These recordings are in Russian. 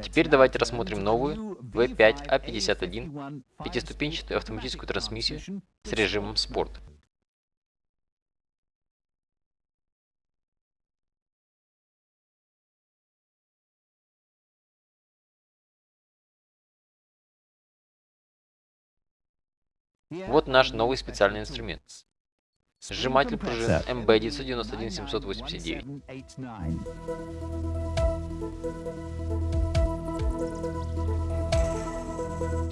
Теперь давайте рассмотрим новую V5A51 пятиступенчатую автоматическую трансмиссию с режимом спорт. Вот наш новый специальный инструмент. Сжиматель пружин MB991-789.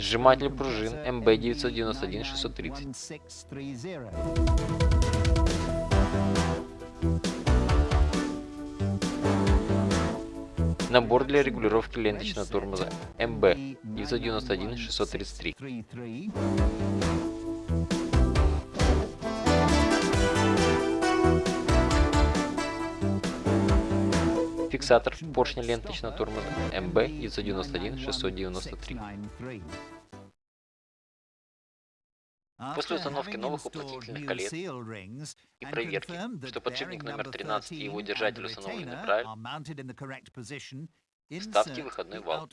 Сжиматель пружин MB991-630. Набор для регулировки ленточного тормоза MB991-633. Фиксатор поршня ленточного тормоза MB991-693. После установки новых уплотнительных колец и проверки, что подшипник номер 13 и его держатель установлены правильно, ставьте выходной вал.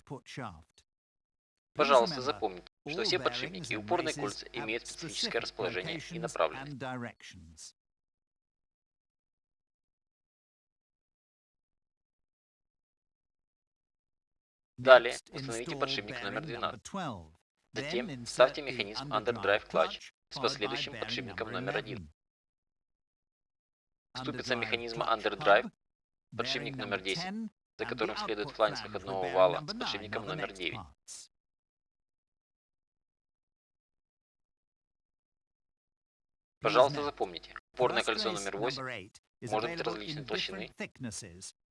Пожалуйста, запомните, что все подшипники и упорные кольца имеют специфическое расположение и направленность. Далее установите подшипник номер 12. Затем ставьте механизм Underdrive Clutch с последующим подшипником номер 1. Ступица механизма Underdrive, подшипник номер 10, за которым следует фланец выходного вала с подшипником номер 9. Пожалуйста, запомните, упорное кольцо номер 8 может быть различной толщины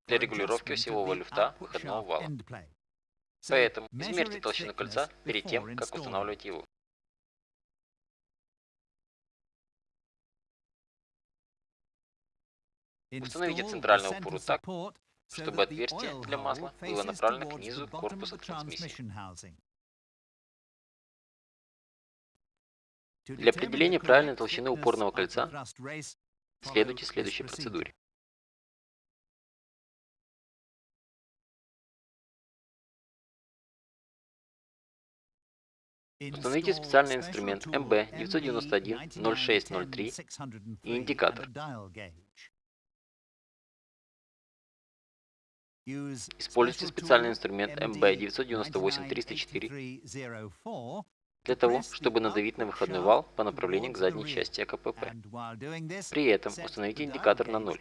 для регулировки осевого люфта выходного вала. Поэтому измерьте толщину кольца перед тем, как устанавливать его. Установите центральную опору так, чтобы отверстие для масла было направлено к низу корпуса трансмиссии. Для определения правильной толщины упорного кольца следуйте следующей процедуре. Установите специальный инструмент MB991-0603 и индикатор. Используйте специальный инструмент MB998-304 для того, чтобы надавить на выходной вал по направлению к задней части АКПП. При этом установите индикатор на 0.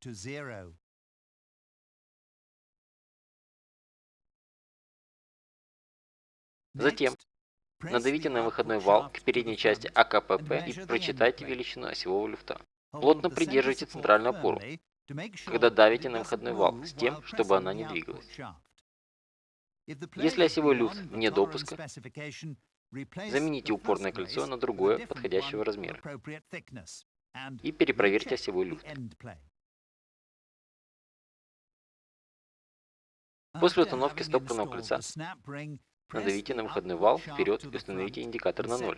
Затем Надавите на выходной вал к передней части АКПП и прочитайте величину осевого люфта. Плотно придерживайте центральную опору, когда давите на выходной вал, с тем, чтобы она не двигалась. Если осевой люфт вне допуска, замените упорное кольцо на другое подходящего размера и перепроверьте осевой люфт. После установки стопорного кольца Надавите на выходной вал вперед и установите индикатор на 0.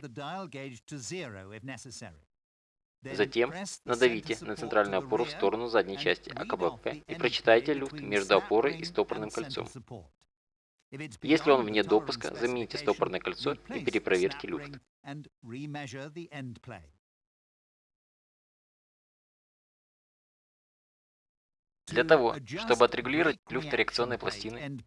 Затем надавите на центральную опору в сторону задней части АКБП и прочитайте люфт между опорой и стопорным кольцом. Если он вне допуска, замените стопорное кольцо и перепроверьте люфт. Для того, чтобы отрегулировать люфт реакционной пластины,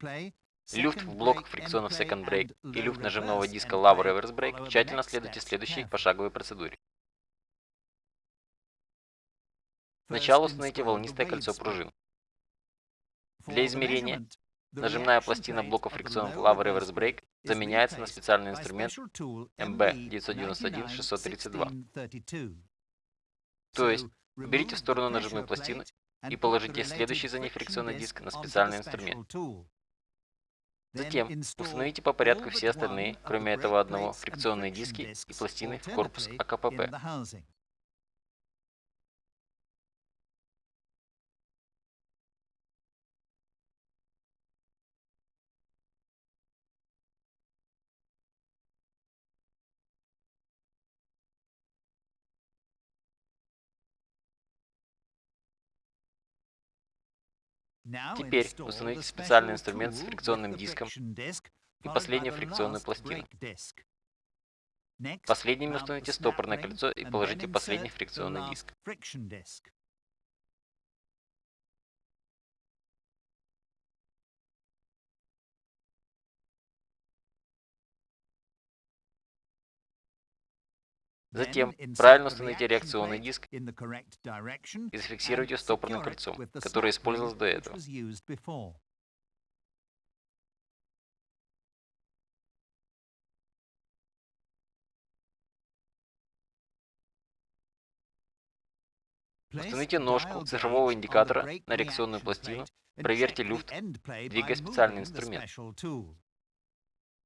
Люфт в блоках фрикционов Second Brake и люфт нажимного диска Lava Reverse Brake тщательно следуйте следующей пошаговой процедуре. Сначала установите волнистое кольцо пружин. Для измерения нажимная пластина блока фрикционов Lava Reverse Brake заменяется на специальный инструмент MB991-632. То есть, уберите в сторону нажимную пластину и положите следующий за ней фрикционный диск на специальный инструмент. Затем установите по порядку все остальные, кроме этого одного, фрикционные диски и пластины в корпус АКПП. Теперь установите специальный инструмент с фрикционным диском и последнюю фрикционную пластину. Последними установите стопорное кольцо и положите последний фрикционный диск. Затем правильно установите реакционный диск и зафиксируйте стопорным кольцом, которое использовалось до этого. Установите ножку цифрового индикатора на реакционную пластину, проверьте люфт, двигая специальный инструмент.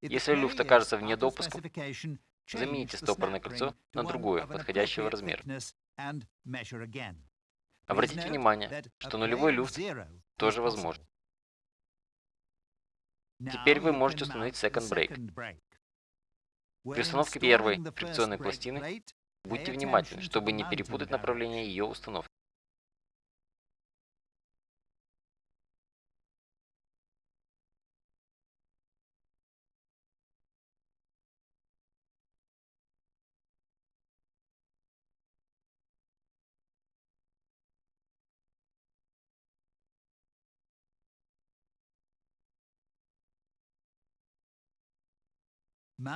Если люфт окажется вне допуска, замените стопорное кольцо на другое, подходящего размера. Обратите внимание, что нулевой люфт тоже возможен. Теперь вы можете установить Second Break. При установке первой фрикционной пластины Будьте внимательны, чтобы не перепутать направление ее установки.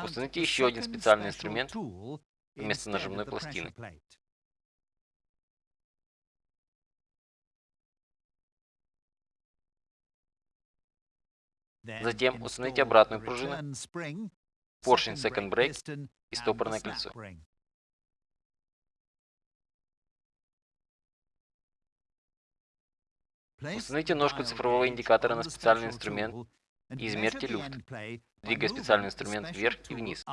Установите еще один специальный инструмент вместо нажимной пластины. Затем установите обратную пружину, поршень Second Brake и стопорное кольцо. Установите ножку цифрового индикатора на специальный инструмент и измерьте люфт, двигая специальный инструмент вверх и вниз.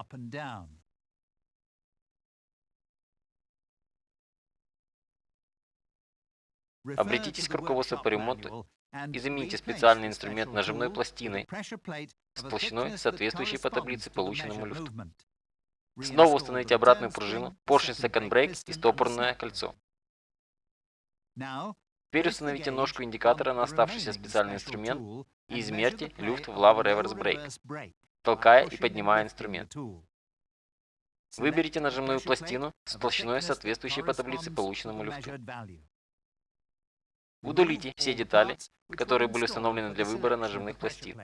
Обратитесь к руководству по ремонту и замените специальный инструмент нажимной пластиной с толщиной, соответствующей по таблице полученному люфту. Снова установите обратную пружину, поршень Second Brake и стопорное кольцо. Теперь установите ножку индикатора на оставшийся специальный инструмент и измерьте люфт в Lava Reverse Brake, толкая и поднимая инструмент. Выберите нажимную пластину с толщиной, соответствующей по таблице полученному люфту. Удалите все детали, которые были установлены для выбора нажимных пластин.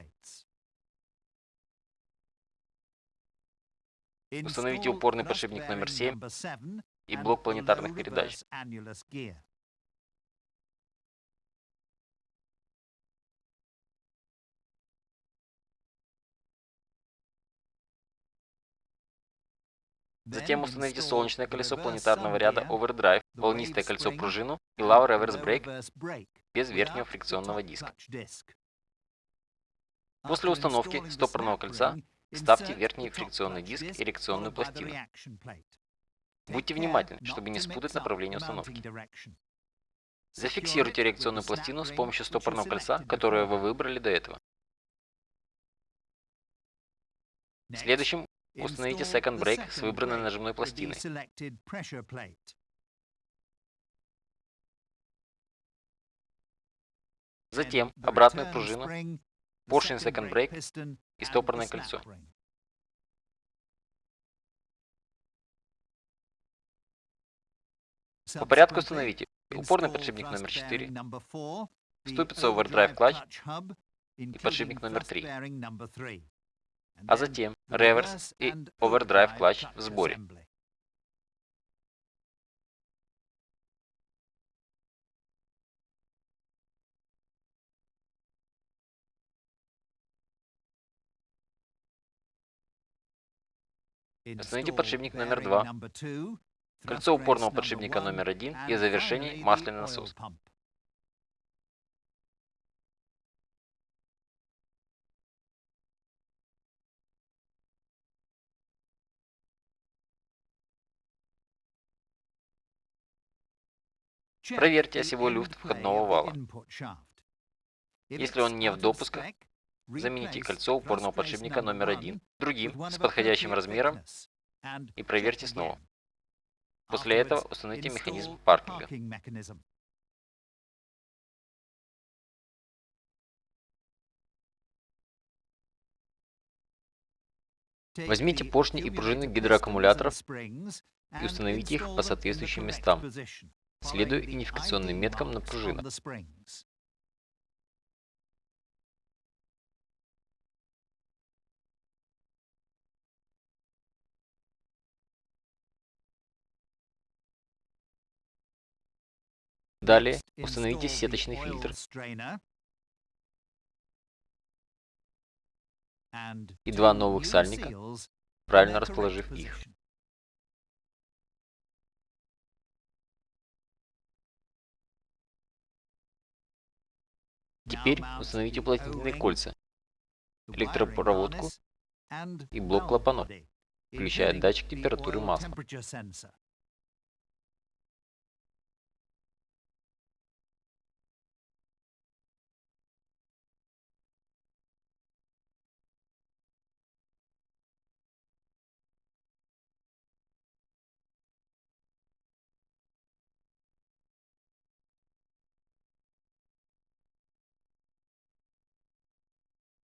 Установите упорный подшипник номер 7 и блок планетарных передач. Затем установите солнечное колесо планетарного ряда Overdrive, волнистое кольцо пружину и Lava Reverse Brake без верхнего фрикционного диска. После установки стопорного кольца ставьте верхний фрикционный диск и реакционную пластину. Будьте внимательны, чтобы не спутать направление установки. Зафиксируйте реакционную пластину с помощью стопорного кольца, которое вы выбрали до этого. Следующим Установите Second Brake с выбранной нажимной пластиной. Затем обратную пружину, поршень Second Brake и стопорное кольцо. По порядку установите. Упорный подшипник номер 4, ступица Overdrive Clutch и подшипник номер 3 а затем реверс и овердрайв клатч в сборе. Установите подшипник номер 2, кольцо упорного подшипника номер 1 и завершение масляный насос. Проверьте осевой люфт входного вала. Если он не в допусках, замените кольцо упорного подшипника номер один другим с подходящим размером и проверьте снова. После этого установите механизм паркинга. Возьмите поршни и пружины гидроаккумуляторов и установите их по соответствующим местам следуя идентификационным меткам на пружинах. Далее установите сеточный фильтр и два новых сальника, правильно расположив их. Теперь установите уплотнительные кольца, электропроводку и блок клапанов, включая датчик температуры масла.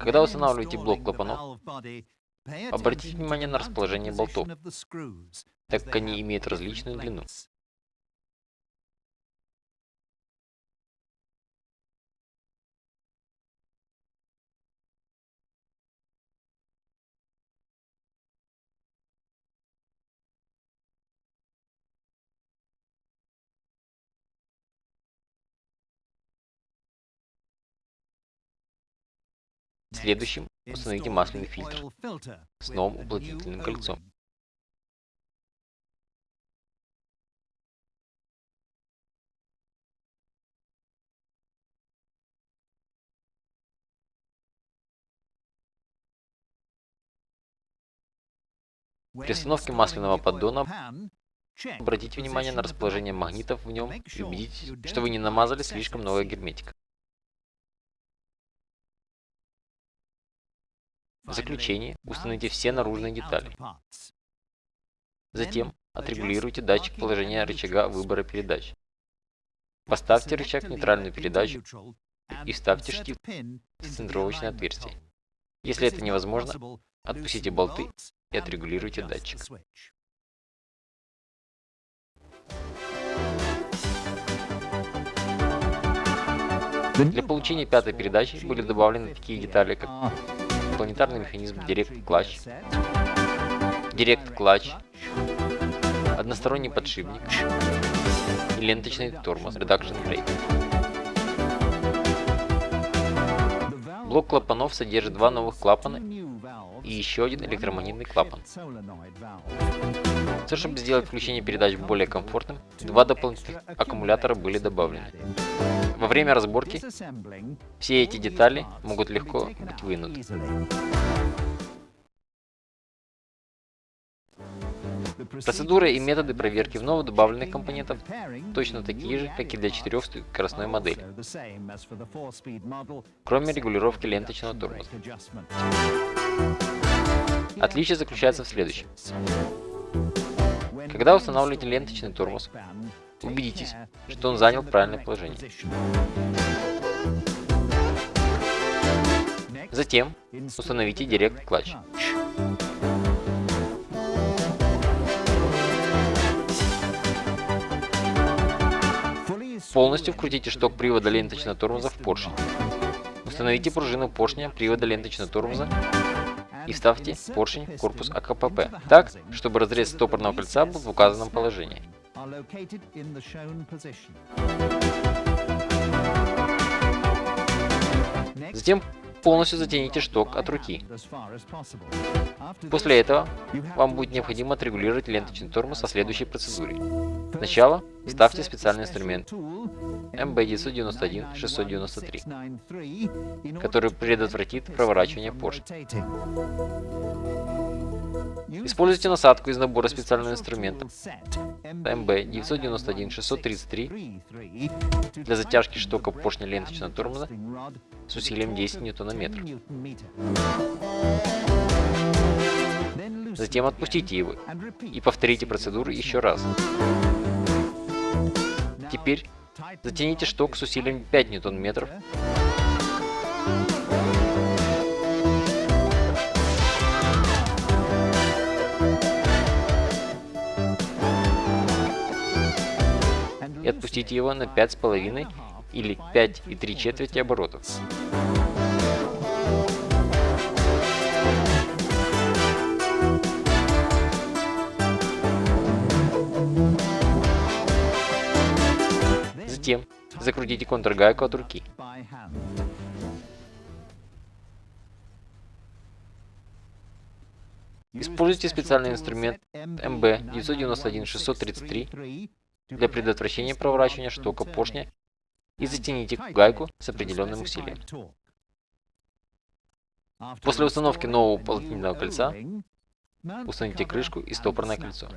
Когда устанавливаете блок клапанов, обратите внимание на расположение болтов, так как они имеют различную длину. Следующим установите масляный фильтр с новым уплотнительным кольцом. При установке масляного поддона обратите внимание на расположение магнитов в нем и убедитесь, что вы не намазали слишком много герметика. В заключение установите все наружные детали. Затем отрегулируйте датчик положения рычага выбора передач. Поставьте рычаг в нейтральную передачу и вставьте штифт в центровочное отверстие. Если это невозможно, отпустите болты и отрегулируйте датчик. Для получения пятой передачи были добавлены такие детали, как планетарный механизм Direct Clutch, Direct Clutch, односторонний подшипник и ленточный тормоз Reduction Brake. Блок клапанов содержит два новых клапана и еще один электромагнитный клапан. Все, чтобы сделать включение передач более комфортным, два дополнительных аккумулятора были добавлены. Во время разборки все эти детали могут легко быть вынуты. Процедура и методы проверки вновь добавленных компонентов точно такие же, как и для четырехскоростной модели, кроме регулировки ленточного тормоза. Отличие заключается в следующем. Когда устанавливаете ленточный тормоз, Убедитесь, что он занял правильное положение. Затем установите Direct Clutch. Полностью вкрутите шток привода ленточного тормоза в поршень. Установите пружину поршня привода ленточного тормоза и вставьте поршень в корпус АКПП так, чтобы разрез стопорного кольца был в указанном положении are located in the shown position. Затем полностью затяните шток от руки. После этого вам будет необходимо отрегулировать ленточный тормоз со следующей процедурой. Сначала ставьте специальный инструмент MB991-693, который предотвратит проворачивание поршня. Используйте насадку из набора специального инструмента MB991-633 для затяжки штока поршня ленточного тормоза с усилием 10 Нм. Затем отпустите его и повторите процедуру еще раз. Теперь затяните шток с усилием 5 Нм спустите его на 5,5 или 5 и 3 четверти оборотов. Затем закрутите контргайку от руки. Используйте специальный инструмент MB 991-633 для предотвращения проворачивания штока поршня и затяните гайку с определенным усилием. После установки нового уплотнительного кольца установите крышку и стопорное кольцо.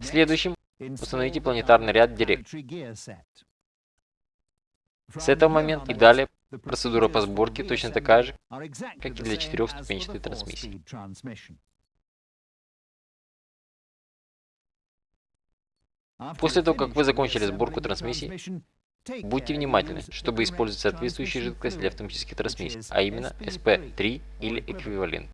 Следующим установите планетарный ряд Direct. С этого момента и далее процедура по сборке точно такая же, как и для четырехступенчатой трансмиссии. После того, как вы закончили сборку трансмиссии, будьте внимательны, чтобы использовать соответствующую жидкость для автоматических трансмиссий, а именно SP3 или эквивалент.